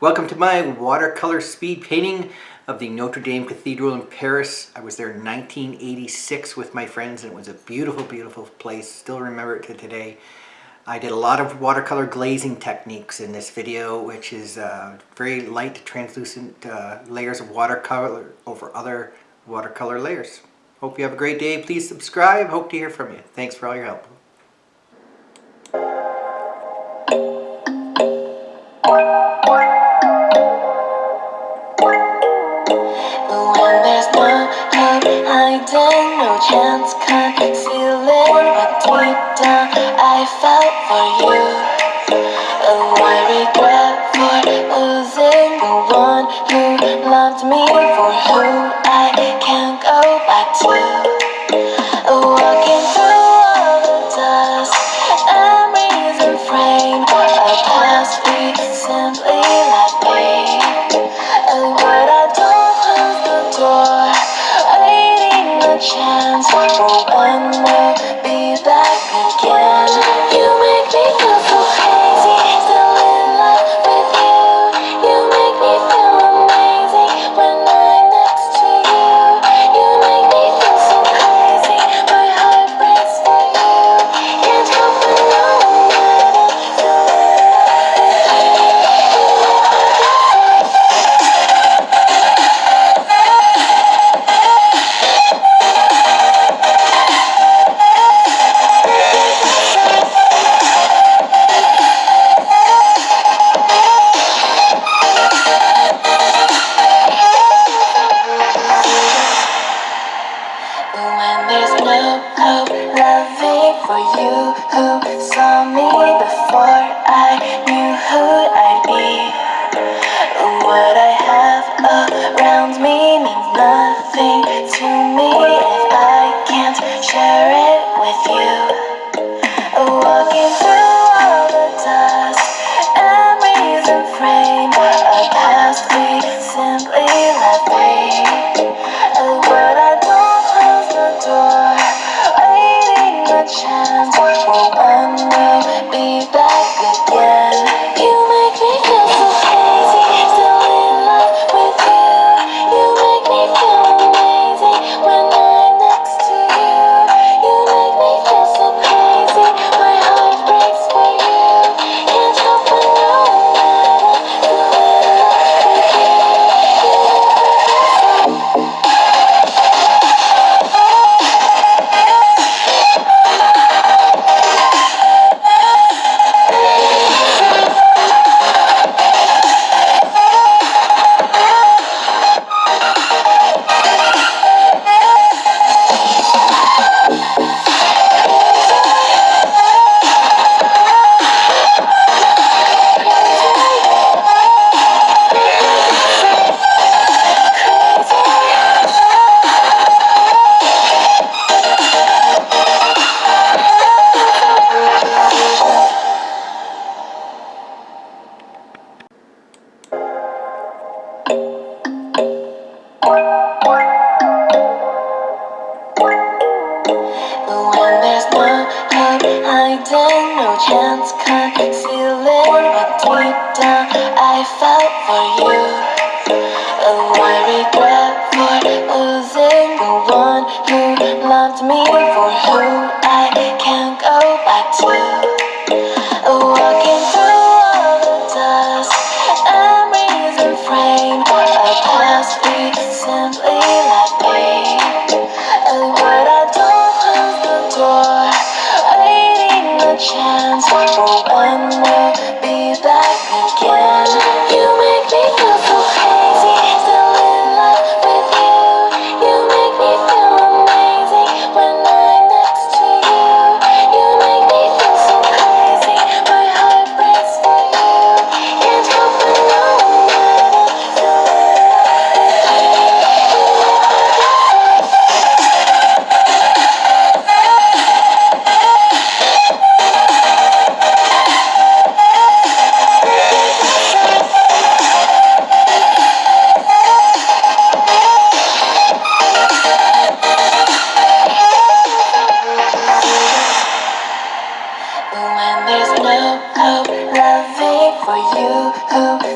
Welcome to my watercolor speed painting of the Notre Dame Cathedral in Paris. I was there in 1986 with my friends and it was a beautiful, beautiful place. Still remember it to today. I did a lot of watercolor glazing techniques in this video, which is uh, very light, translucent uh, layers of watercolor over other watercolor layers. Hope you have a great day. Please subscribe. Hope to hear from you. Thanks for all your help. No chance concealing what deep down I felt for you. When we'll there's no hope loving for you who saw me before I knew who I'd be. What I have around me means nothing to me if I can't share it with you. Walking through all the dust, and frame No chance concealing what deep down I felt for you. Oh, I regret for losing the one who loved me, for who chance you. Oh.